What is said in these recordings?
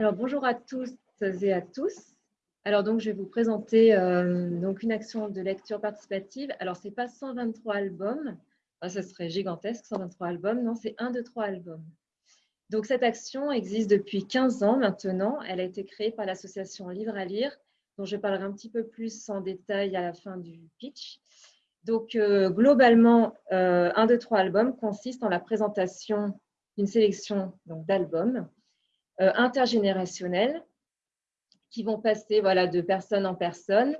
Alors, bonjour à tous et à tous. Alors, donc, je vais vous présenter euh, donc une action de lecture participative. Alors, ce n'est pas 123 albums, ce serait gigantesque, 123 albums. Non, c'est 1, 2, 3 albums. Donc, cette action existe depuis 15 ans maintenant. Elle a été créée par l'association Livre à lire, dont je parlerai un petit peu plus en détail à la fin du pitch. Donc, euh, globalement, euh, 1, 2, 3 albums consiste en la présentation d'une sélection d'albums euh, intergénérationnels qui vont passer voilà, de personne en personne.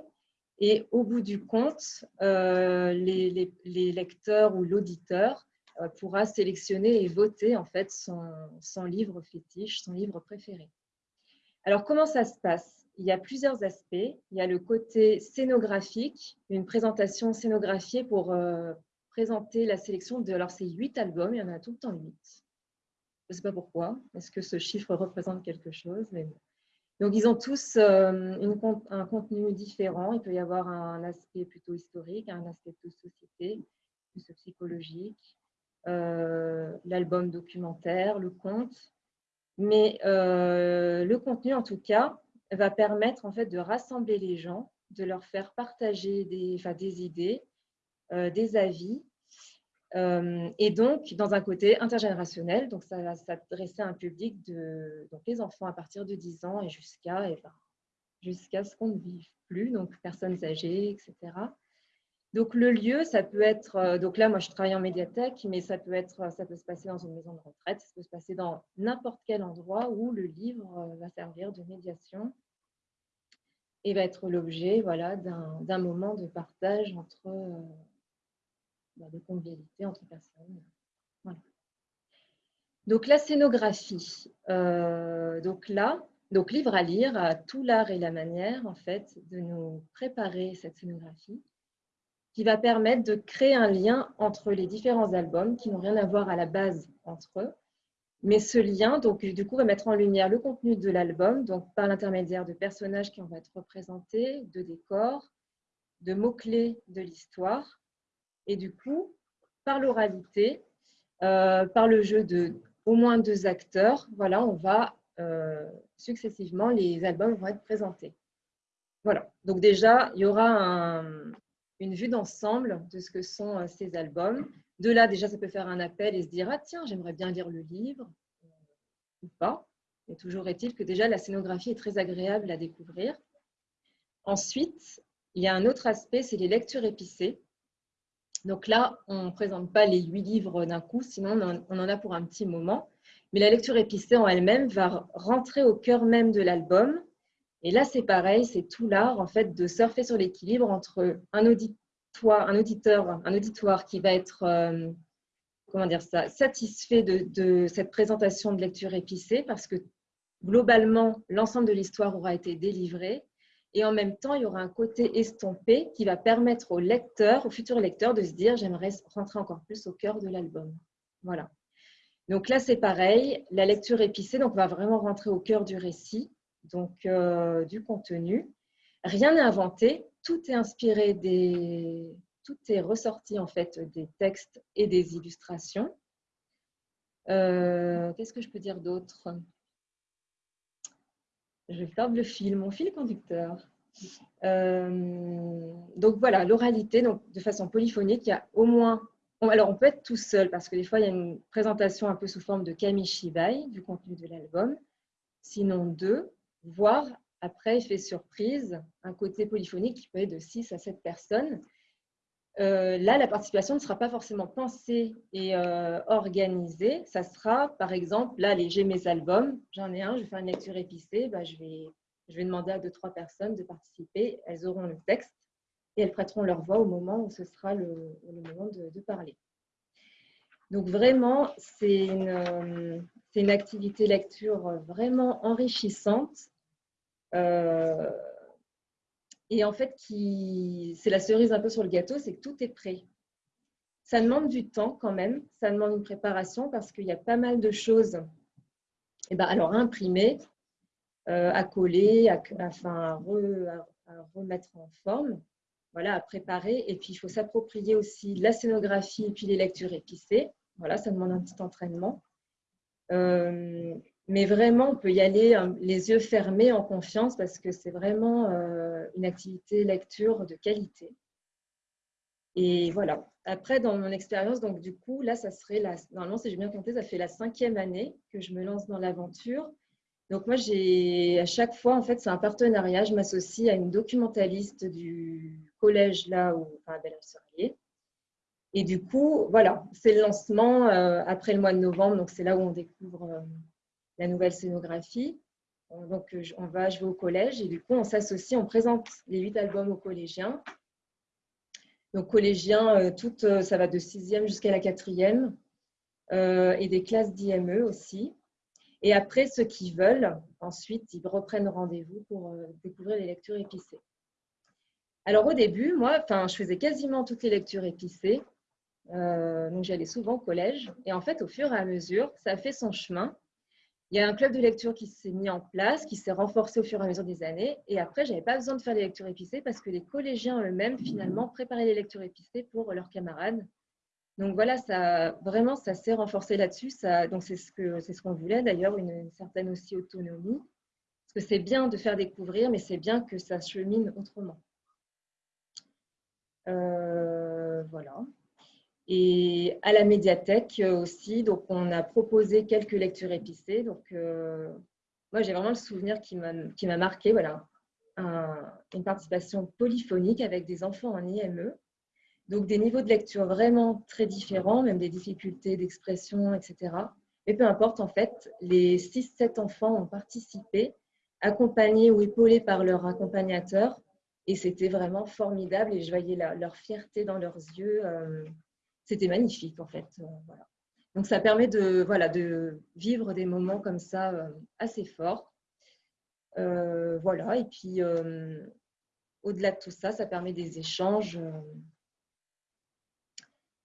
Et au bout du compte, euh, les, lecteurs ou l'auditeur euh, pourra sélectionner et voter en fait son, son, livre fétiche, son livre préféré. Alors, comment ça se passe? Il y a plusieurs aspects. Il y a le côté scénographique, une présentation scénographiée pour présenter la sélection de... Alors, c'est huit albums, il y en a tout le temps huit. Je ne sais pas pourquoi. Est-ce que ce chiffre représente quelque chose? Donc, ils ont tous euh, un contenu différent. Il peut y avoir un aspect plutôt historique, un aspect plus société, plus psychologique, euh, l'album documentaire, le conte. Mais euh, le contenu, en tout cas, va permettre en fait de rassembler les gens, de leur faire partager des idées, des avis euh, et donc, dans un côté intergénérationnel, donc ça va s'adresser à un public de donc les enfants à partir de 10 ans et jusqu'à ben, jusqu'à ce qu'on ne vive plus, donc personnes âgées, etc. Donc le lieu, ça peut être, euh, donc là moi je travaille en médiathèque, mais ça peut être, ça peut se passer dans une maison de retraite, ça peut se passer dans n'importe quel endroit où le livre euh, va servir de médiation et va être l'objet voilà, d'un moment de partage entre, de convivialité entre personnes. Donc la scénographie, euh, donc là, donc livre à lire, à tout l'art et la manière en fait de nous préparer cette scénographie qui va permettre de créer un lien entre les différents albums qui n'ont rien à voir à la base entre eux. Mais ce lien, donc, du coup, va mettre en lumière le contenu de l'album, donc par l'intermédiaire de personnages qui vont être représentés, de décors, de mots-clés de l'histoire, et du coup, par l'oralité, euh, par le jeu de au moins deux acteurs, voilà, on va euh, successivement, les albums vont être présentés. Voilà, donc déjà, il y aura une vue d'ensemble de ce que sont euh, ces albums. De là, déjà, ça peut faire un appel et se dire, ah tiens, j'aimerais bien lire le livre, ou pas. Mais toujours est-il que déjà, la scénographie est très agréable à découvrir. Ensuite, il y a un autre aspect, c'est les lectures épicées. Donc là, on ne présente pas les huit livres d'un coup, sinon on en a pour un petit moment. Mais la lecture épicée en elle-même va rentrer au cœur même de l'album. Et là, c'est pareil, c'est tout l'art en fait de surfer sur l'équilibre entre un auditoire, un auditeur, un auditoire qui va être euh, comment dire ça, satisfait de, cette présentation de lecture épicée parce que globalement, l'ensemble de l'histoire aura été délivré et en même temps, il y aura un côté estompé qui va permettre au lecteur, au futur lecteur, de se dire j'aimerais rentrer encore plus au cœur de l'album. Voilà. Donc là, c'est pareil. La lecture épicée donc, va vraiment rentrer au cœur du récit, donc euh, du contenu. Rien n'est inventé. Tout est inspiré des. Tout est ressorti en fait des textes et des illustrations. Euh, qu'est-ce que je peux dire d'autre? Je faire le fil, mon fil conducteur. Euh, donc voilà, l'oralité, donc de façon polyphonique, il y a au moins. Alors on peut être tout seul parce que des fois il y a une présentation un peu sous forme de kamishibai du contenu de l'album, sinon deux, voire après effet surprise, un côté polyphonique qui peut être de 6 à 7 personnes euh, là, la participation ne sera pas forcément pensée et euh, organisée. Ça sera, par exemple, là, j'ai mes albums, j'en ai un, je vais faire une lecture épicée, bah, je, vais, je vais demander à deux, trois personnes de participer. Elles auront le texte et elles prêteront leur voix au moment où ce sera le, moment de, parler. Donc vraiment, c'est une, euh, une, activité lecture vraiment enrichissante. Et en fait, c'est la cerise un peu sur le gâteau, c'est que tout est prêt. Ça demande du temps quand même, ça demande une préparation parce qu'il y a pas mal de choses et eh ben, alors à imprimer, euh, à coller, à, à, remettre en forme, voilà, à préparer. Et puis, il faut s'approprier aussi la scénographie et puis les lectures épicées. Voilà, ça demande un petit entraînement. Euh, Mais vraiment, on peut y aller euh, les yeux fermés en confiance parce que c'est vraiment euh, une activité lecture de qualité. Et voilà. Après, dans mon expérience, donc du coup, là, ça serait la, normalement, si j'ai bien compté, ça fait la cinquième année que je me lance dans l'aventure. Donc moi, j'ai à chaque fois, en fait, c'est un partenariat. Je m'associe à une documentaliste du collège là où, enfin, à Et du coup, voilà, c'est le lancement euh, après le mois de novembre. Donc c'est là où on découvre la nouvelle scénographie. Donc, on va, je au collège et du coup, on s'associe, on présente les huit albums aux collégiens. Donc, collégiens, euh, toutes, euh, ça va de sixième jusqu'à la quatrième euh, et des classes d'IME aussi. Et après, ceux qui veulent, ensuite, ils reprennent rendez-vous pour découvrir les lectures épicées. Alors, au début, moi, je faisais quasiment toutes les lectures épicées. donc, j'allais souvent au collège. Et en fait, au fur et à mesure, ça fait son chemin. Il y a un club de lecture qui s'est mis en place, qui s'est renforcé au fur et à mesure des années. Et après, je n'avais pas besoin de faire les lectures épicées parce que les collégiens eux-mêmes, finalement, préparaient les lectures épicées pour leurs camarades. Donc voilà, ça, vraiment, ça s'est renforcé là-dessus. Donc c'est ce qu'on ce qu'on voulait d'ailleurs, une, certaine aussi autonomie. Parce que c'est bien de faire découvrir, mais c'est bien que ça chemine autrement. Euh, voilà. Et à la médiathèque aussi, donc on a proposé quelques lectures épicées. Donc, euh, moi, j'ai vraiment le souvenir qui m'a marqué, voilà, une participation polyphonique avec des enfants en IME. Donc, des niveaux de lecture vraiment très différents, même des difficultés d'expression, etc. Mais peu importe, en fait, les 6-7 enfants ont participé, accompagnés ou épaulés par leur accompagnateur. Et c'était vraiment formidable et je voyais leur fierté dans leurs yeux. Euh, c'était magnifique en fait. Euh, voilà. Donc ça permet de, voilà, de vivre des moments comme ça euh, assez forts. Euh, voilà, et puis au-delà de tout ça, ça permet des échanges.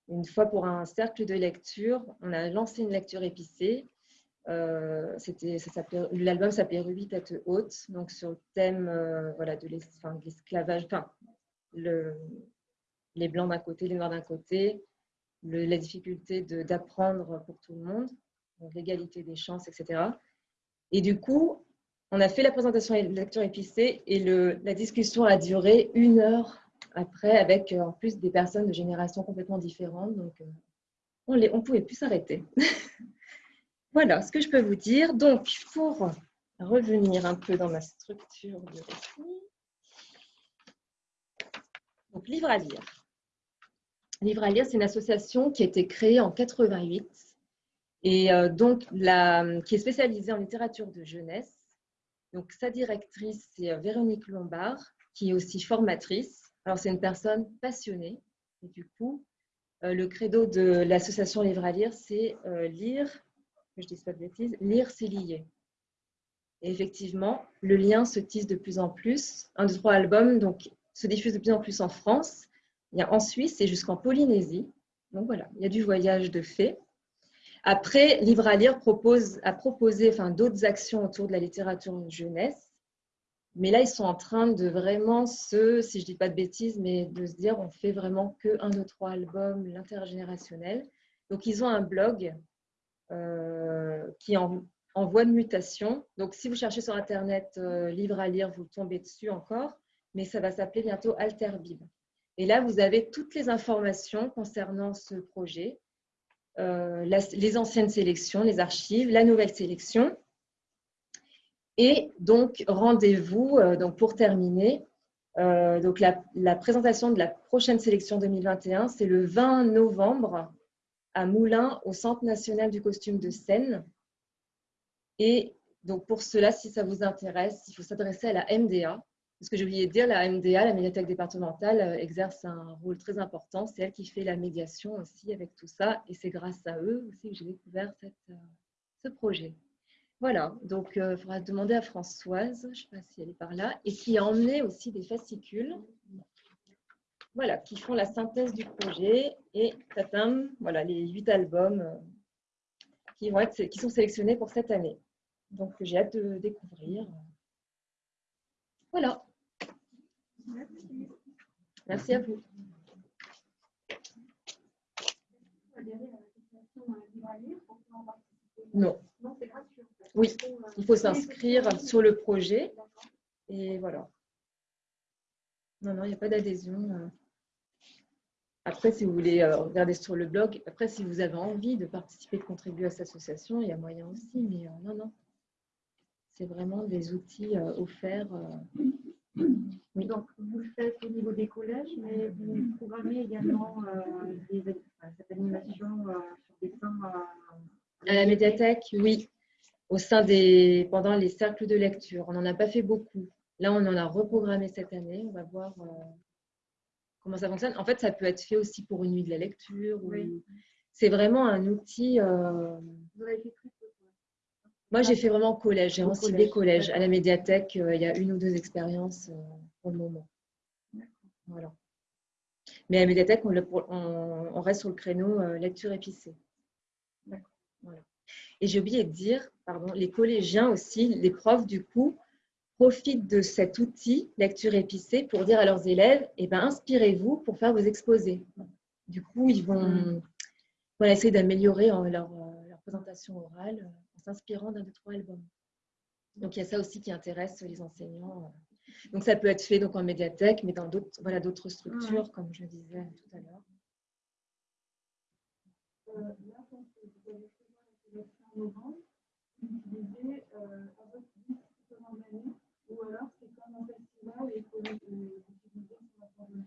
Une fois pour un cercle de lecture, on a lancé une lecture épicée. Euh, L'album s'appelait Ruby tête haute, donc sur le thème voilà, de l'esclavage, enfin, le, les blancs d'un côté, les noirs d'un côté, la difficulté d'apprendre pour tout le monde, l'égalité des chances, etc. Et du coup, on a fait la présentation et la lecture épicée et la discussion a duré une heure après avec euh, en plus des personnes de générations complètement différentes. Donc, euh, on ne pouvait plus s'arrêter. voilà ce que je peux vous dire. Donc, pour revenir un peu dans ma structure de récit, donc livre à lire. Livre à lire, c'est une association qui a été créée en 88 et euh, donc qui est spécialisée en littérature de jeunesse. Donc sa directrice, c'est euh, Véronique Lombard, qui est aussi formatrice. Alors c'est une personne passionnée et du coup, euh, le credo de l'association Livre à lire, c'est lire, que je dis pas de bêtises, lire c'est lier. Effectivement, le lien se tisse de plus en plus. Un, deux, trois albums donc, se diffuse de plus en plus en France il y a en Suisse et jusqu'en Polynésie. Donc voilà, il y a du voyage de fait. Après, Livre à lire propose, a proposé enfin, d'autres actions autour de la littérature jeunesse. Mais là, ils sont en train de vraiment se, si je ne dis pas de bêtises, mais de se dire on fait vraiment que un, deux, trois albums, l'intergénérationnel. Donc, ils ont un blog euh, qui est en, voie de mutation. Donc, si vous cherchez sur Internet euh, livre à lire, vous tombez dessus encore. Mais ça va s'appeler bientôt Alterbib. Et là, vous avez toutes les informations concernant ce projet, euh, les anciennes sélections, les archives, la nouvelle sélection. Et donc, rendez-vous, euh, pour terminer, euh, donc la, présentation de la prochaine sélection 2021, c'est le 20 novembre à Moulins, au Centre national du costume de Seine. Et donc, pour cela, si ça vous intéresse, il faut s'adresser à la MDA, ce que j'ai oublié de dire, la MDA, la médiathèque départementale, euh, exerce un rôle très important. C'est elle qui fait la médiation aussi avec tout ça. Et c'est grâce à eux aussi que j'ai découvert euh, ce projet. Voilà, donc il euh, faudra demander à Françoise, je ne sais pas si elle est par là, et qui a emmené aussi des fascicules, voilà, qui font la synthèse du projet. Et tatam, voilà, les huit albums qui, vont être, qui sont sélectionnés pour cette année. Donc j'ai hâte de découvrir. Voilà. Merci. À vous. Non. Oui, il faut s'inscrire sur le projet. Et voilà. Non, non, il n'y a pas d'adhésion. Après, si vous voulez euh, regarder sur le blog, après, si vous avez envie de participer, de contribuer à cette association, il y a moyen aussi. Mais euh, non, non. C'est vraiment des outils euh, offerts. euh. Oui. Donc, vous le faites au niveau des collèges, mais vous programmez également euh, des, enfin, cette animation euh, sur des temps À la médiathèque, oui. Au sein des, pendant les cercles de lecture, on n'en a pas fait beaucoup. Là, on en a reprogrammé cette année. On va voir euh, comment ça fonctionne. En fait, ça peut être fait aussi pour une nuit de la lecture. ou- Oui. C'est vraiment un outil. euh, Vous fait Moi, j'ai fait vraiment collège. J'ai des collège, collèges. À la médiathèque, euh, il y a une ou deux expériences euh, pour le moment. Voilà. Mais à la médiathèque, on, le- on- on reste sur le créneau euh, lecture épicée. D'accord. Voilà. Et j'ai oublié de dire, pardon, les collégiens aussi, les profs, du coup, profitent de cet outil lecture épicée pour dire à leurs élèves, eh ben, inspirez-vous pour faire vos exposés. Du coup, ils vont Mm. voilà, essayer d'améliorer leur, leur présentation orale s'inspirant d'un de trois albums. Donc, il y a ça aussi qui intéresse les enseignants. Donc, ça peut être fait donc, en médiathèque, mais dans d'autres voilà, d'autres structures, comme je disais tout à l'heure. Euh, là, quand vous avez fait la sélection en novembre, vous utilisez euh, à votre guise tout au long de l'année, ou alors c'est comme un festival et que vous utilisez sur la formule.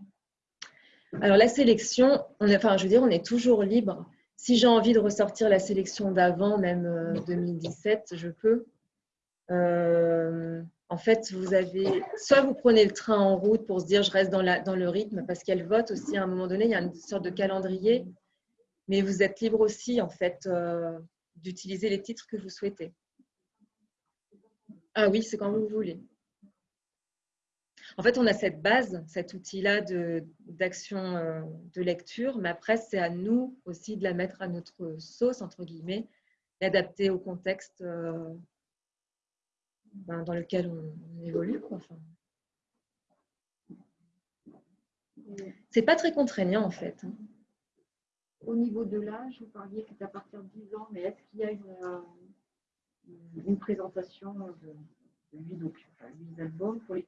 Alors la sélection, on est, enfin, je veux dire, on est toujours libre. Si j'ai envie de ressortir la sélection d'avant, même euh, 2017, je peux. Euh, en fait, vous avez, soit vous prenez le train en route pour se dire je reste dans le rythme, parce qu'elle vote aussi à un moment donné, il y a une sorte de calendrier, mais vous êtes libre aussi en fait euh, d'utiliser les titres que vous souhaitez. Ah oui, c'est quand vous voulez. En fait, on a cette base, cet outil-là d'action euh, de lecture, mais après, c'est à nous aussi de la mettre à notre sauce, entre guillemets, l'adapter au contexte euh, ben, dans lequel on, évolue. Enfin, c'est pas très contraignant, en fait. hein. Au niveau de l'âge, vous parliez que c'est à partir de 10 ans, mais est-ce qu'il y a une, euh, présentation de, de 8, donc, enfin, huit albums pour les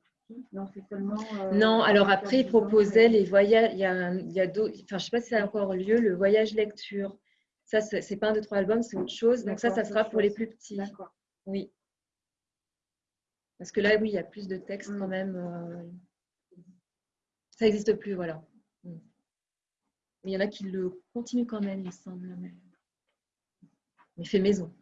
Non, seulement. euh, Non, alors après, il 10 ans, proposait mais- les voyages. Il y a, un- il y a d'autres. Enfin, je sais pas si ça a encore lieu, le voyage lecture. Ça, c'est c'est pas un, deux, trois albums, c'est autre chose. Donc, ça, ça sera pour les plus petits. D'accord. Oui. Parce que là, oui, il y a plus de textes quand Mm. même. euh, Ça n'existe plus, voilà. Mm. Il y en a qui le continuent quand même, il me semble. Mais, mais fait maison.